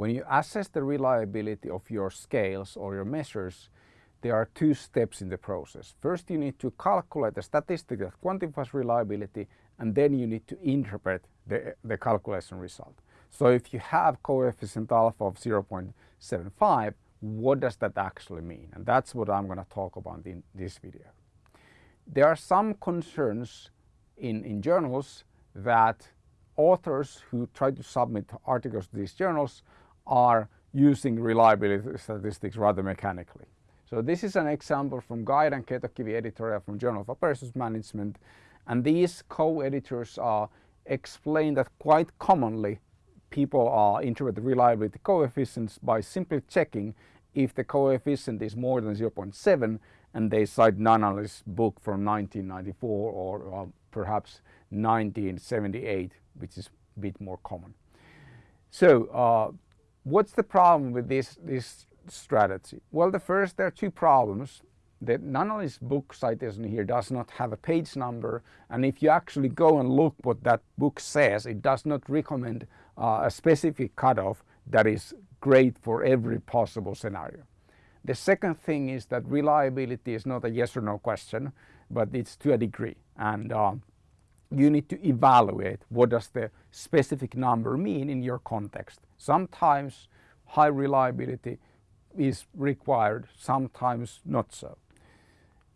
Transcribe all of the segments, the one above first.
when you assess the reliability of your scales or your measures, there are two steps in the process. First you need to calculate the statistic that quantifies reliability and then you need to interpret the, the calculation result. So if you have coefficient alpha of 0.75, what does that actually mean? And that's what I'm going to talk about in this video. There are some concerns in, in journals that authors who try to submit articles to these journals are using reliability statistics rather mechanically. So this is an example from Guide and Ketokivi editorial from Journal of Operations Management and these co-editors uh, explain that quite commonly people uh, interpret the reliability coefficients by simply checking if the coefficient is more than 0.7 and they cite Nunnally's book from 1994 or uh, perhaps 1978 which is a bit more common. So uh, what's the problem with this, this strategy? Well the first there are two problems that Nunnally's book citation here does not have a page number and if you actually go and look what that book says it does not recommend uh, a specific cutoff that is great for every possible scenario. The second thing is that reliability is not a yes or no question but it's to a degree and uh, you need to evaluate what does the specific number mean in your context. Sometimes high reliability is required, sometimes not so.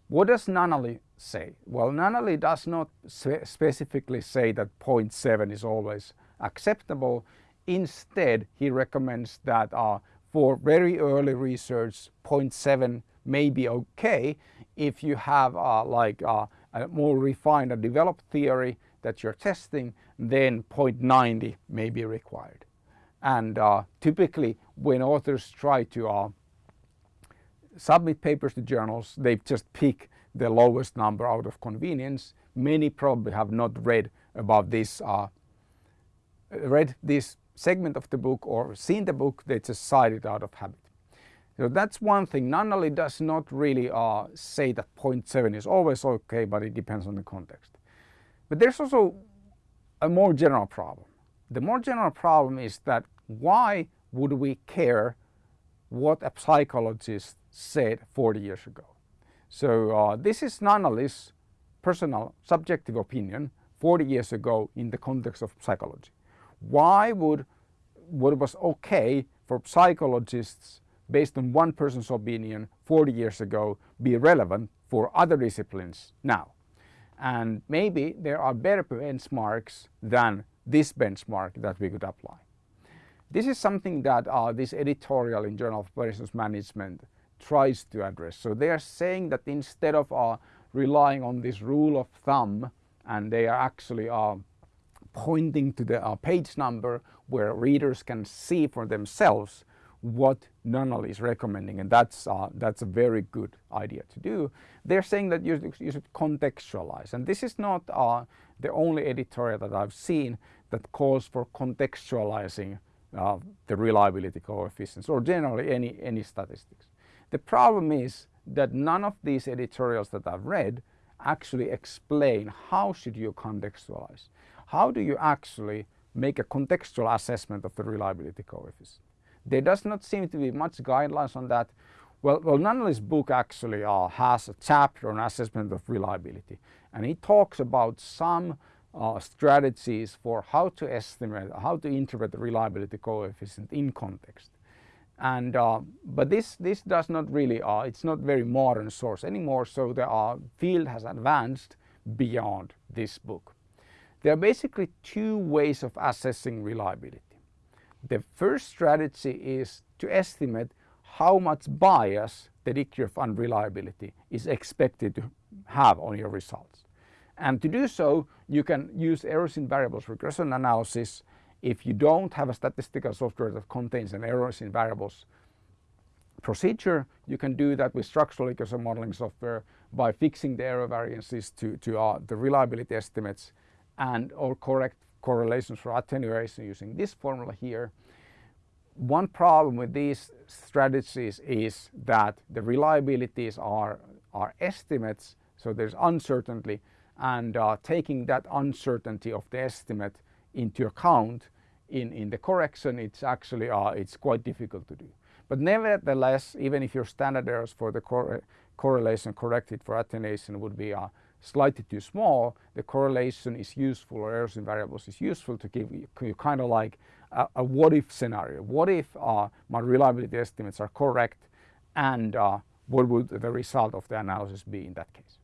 What does Nunnally say? Well, Nunnally does not specifically say that 0.7 is always acceptable. Instead, he recommends that uh, for very early research, 0.7 may be okay if you have uh, like uh, a more refined and developed theory that you're testing, then 0.90 may be required. And uh, typically when authors try to uh, submit papers to journals, they just pick the lowest number out of convenience. Many probably have not read about this, uh, read this segment of the book or seen the book, they just cite it out of habit. So that's one thing. Nunnally does not really uh, say that 0.7 is always okay, but it depends on the context. But there's also a more general problem. The more general problem is that why would we care what a psychologist said 40 years ago. So uh, this is Nunnally's personal subjective opinion 40 years ago in the context of psychology. Why would what was okay for psychologists based on one person's opinion 40 years ago be relevant for other disciplines now? And maybe there are better benchmarks than this benchmark that we could apply. This is something that uh, this editorial in Journal of Operations Management tries to address. So they are saying that instead of uh, relying on this rule of thumb and they are actually uh, pointing to the uh, page number where readers can see for themselves what Nunnally is recommending and that's, uh, that's a very good idea to do. They're saying that you, you should contextualize and this is not uh, the only editorial that I've seen that calls for contextualizing uh, the reliability coefficients or generally any, any statistics. The problem is that none of these editorials that I've read actually explain how should you contextualize. How do you actually make a contextual assessment of the reliability coefficient? There does not seem to be much guidelines on that. Well, well Nunnally's book actually uh, has a chapter on assessment of reliability and he talks about some uh, strategies for how to estimate, how to interpret the reliability coefficient in context. And uh, but this this does not really uh, it's not very modern source anymore. So the uh, field has advanced beyond this book. There are basically two ways of assessing reliability. The first strategy is to estimate how much bias the degree of unreliability is expected to have on your results. And to do so, you can use errors in variables regression analysis if you don't have a statistical software that contains an errors in variables procedure, you can do that with structural equation modeling software by fixing the error variances to, to uh, the reliability estimates and or correct correlations for attenuation using this formula here. One problem with these strategies is that the reliabilities are, are estimates, so there's uncertainty and uh, taking that uncertainty of the estimate into account in, in the correction, it's actually uh, it's quite difficult to do. But nevertheless, even if your standard errors for the cor correlation corrected for attenuation would be uh, slightly too small, the correlation is useful or errors in variables is useful to give you, kind of like a, a, what if scenario. What if uh, my reliability estimates are correct and uh, what would the result of the analysis be in that case?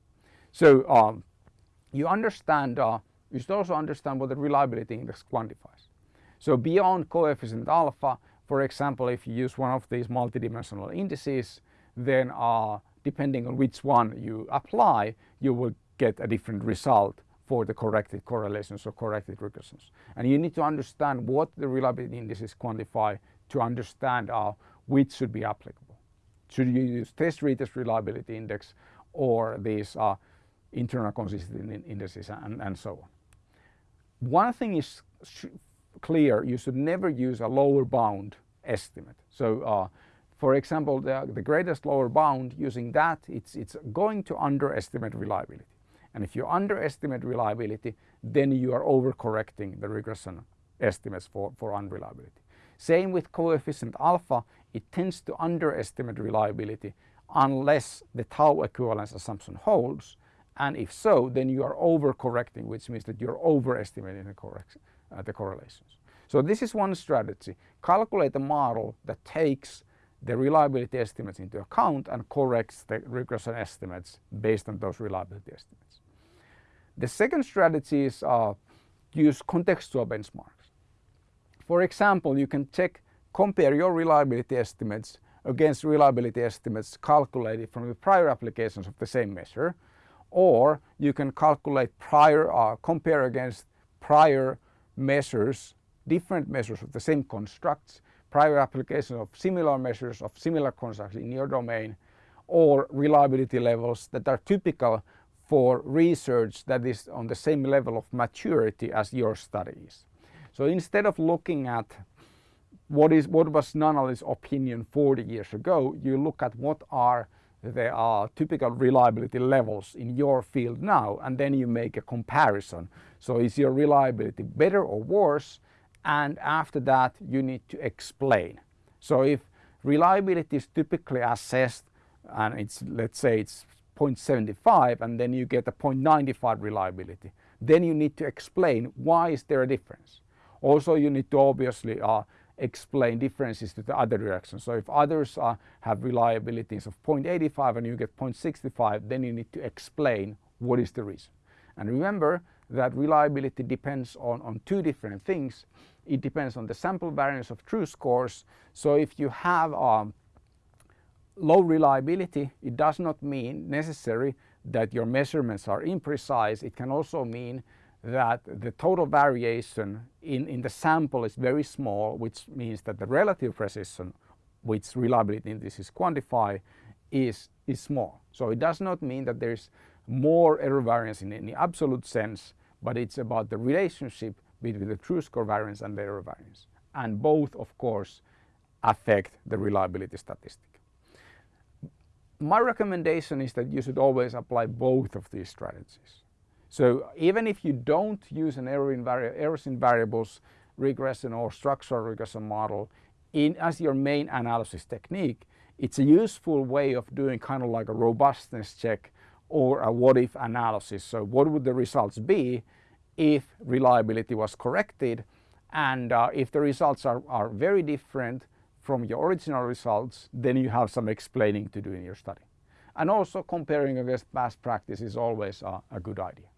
So um, you understand, uh, you should also understand what the reliability index quantifies. So beyond coefficient alpha, for example, if you use one of these multidimensional indices, then uh, depending on which one you apply, you will get a different result for the corrected correlations or corrected regressions. And you need to understand what the reliability indices quantify to understand uh, which should be applicable. Should you use test retest reliability index or these uh, internal consistency indices and, and so on. One thing is clear, you should never use a lower bound estimate. So uh, for example, the, the greatest lower bound using that, it's, it's going to underestimate reliability. And if you underestimate reliability, then you are overcorrecting the regression estimates for, for unreliability. Same with coefficient alpha, it tends to underestimate reliability unless the tau equivalence assumption holds. And if so, then you are overcorrecting, which means that you're overestimating the, uh, the correlations. So this is one strategy. Calculate a model that takes the reliability estimates into account and corrects the regression estimates based on those reliability estimates. The second strategy is uh, use contextual benchmarks. For example, you can check, compare your reliability estimates against reliability estimates calculated from the prior applications of the same measure, or you can calculate prior, uh, compare against prior measures, different measures of the same constructs prior application of similar measures of similar constructs in your domain or reliability levels that are typical for research that is on the same level of maturity as your study is. So instead of looking at what is what was Nunnally's opinion 40 years ago, you look at what are the uh, typical reliability levels in your field now and then you make a comparison. So is your reliability better or worse and after that you need to explain. So if reliability is typically assessed and it's let's say it's 0.75 and then you get a 0.95 reliability, then you need to explain why is there a difference. Also you need to obviously uh, explain differences to the other direction. So if others uh, have reliabilities of 0.85 and you get 0.65 then you need to explain what is the reason. And remember that reliability depends on, on two different things. It depends on the sample variance of true scores. So if you have low reliability, it does not mean necessary that your measurements are imprecise. It can also mean that the total variation in, in the sample is very small, which means that the relative precision which reliability indices quantify is, is small. So it does not mean that there's more error variance in any absolute sense, but it's about the relationship between the true score variance and the error variance. And both, of course, affect the reliability statistic. My recommendation is that you should always apply both of these strategies. So even if you don't use an error in errors in variables regression or structural regression model in, as your main analysis technique, it's a useful way of doing kind of like a robustness check or a what if analysis. So what would the results be if reliability was corrected and uh, if the results are, are very different from your original results then you have some explaining to do in your study. And also comparing against past practice is always a good idea.